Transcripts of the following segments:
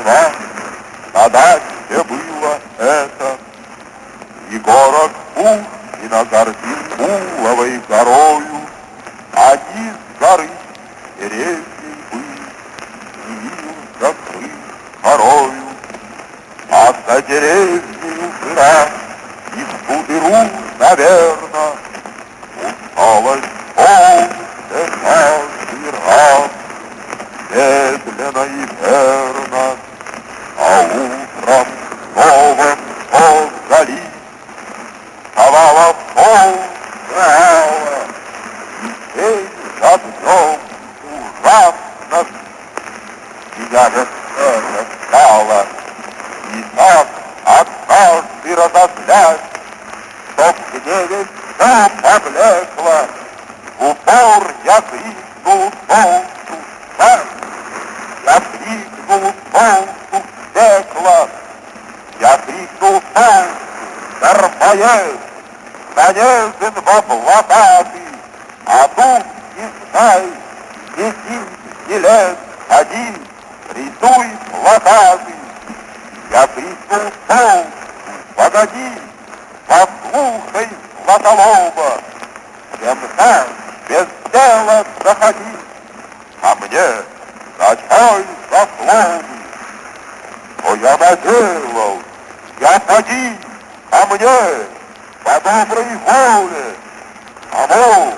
весна, на даче было это. Егорок Пушкина гордил Пуловой горою, Они с горы деревьев и Явился крыш горою, А за деревнею жира и в тудыру, наверно, Усталось солнце каждый раз, Медленно и в гневе все поблекло, В упор я крикнул солнцу, «Смерть!» Я крикнул солнцу в пекло, Я крикнул солнцу! Нанесен во плакаты, А тут не знай, летит стилет один, Рисуй плакаты. Я крикнул солнцу, погоди, Послушай, Златолоба, Темна, без дела заходи, А мне началь заслуги. Что я наделал, я поди, а мне по доброй воле, Кому,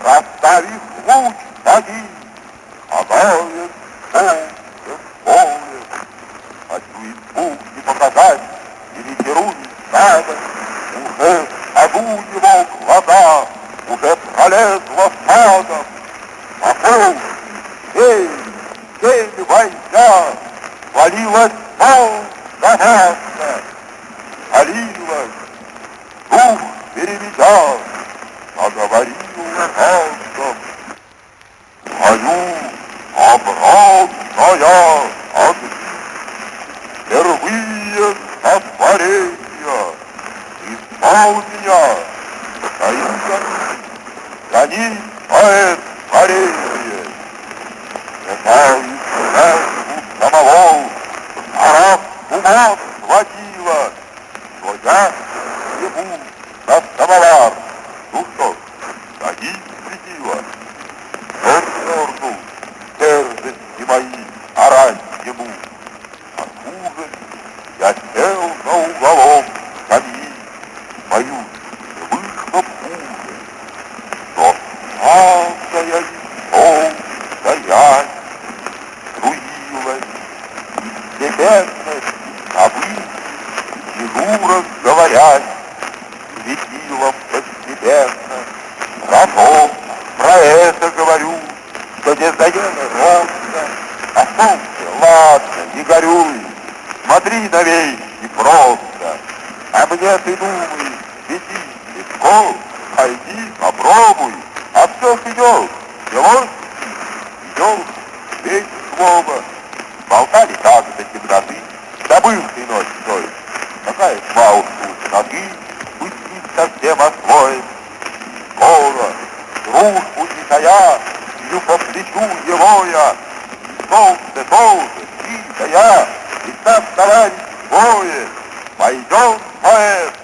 расставив луч, поди, Гадает место, Валилась, дух переведя, Заговорила голосом. Мою обратная огни, Впервые сотворения, Исполнения, Таинка, гони поэт творение. Летал ума схватила, Что я ему на самовар. Ну что гони светила. Чернорну, дерзости мои, орать ему. Откуда я сел на уголок скамьи, Боюсь, вышло хуже, Что сладкая и стоять Струилась из небесной Смотри на вещи просто, А мне ты думаешь, веди легко, Пойди, попробуй, а все идет, Делось, идет, весь слово. Болтали так до темноты, Забыл ты ночь стоит, Какая уж ноги, Быть совсем освоен, Скоро, дружбу не тая, Бью по плечу его я, И солнце тоже, ты да я, И нас товарищ двое, Пойдем, поэт,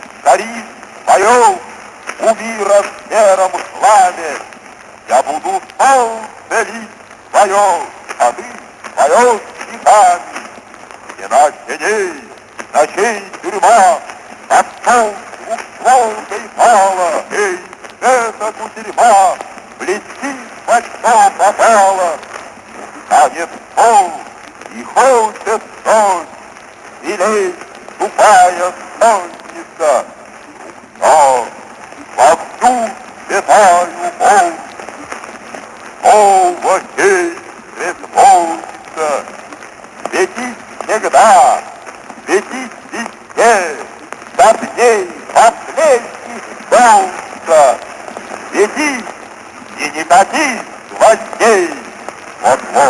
У мира в сером славе, Я буду солнце лить свое, А ты поешь стихами. Стена теней, ночей тюрьма, Под солнцем волкой пала, Эй, эта кутерьма Блестит во что попала. Станет пол и хочет солнце, Силей тупая солнце, Но вовсю летаю волны, Снова день безмолвится, Светить всегда, светить везде, До дней последних солнца. Свети и не кати гвоздей, Вот-вот.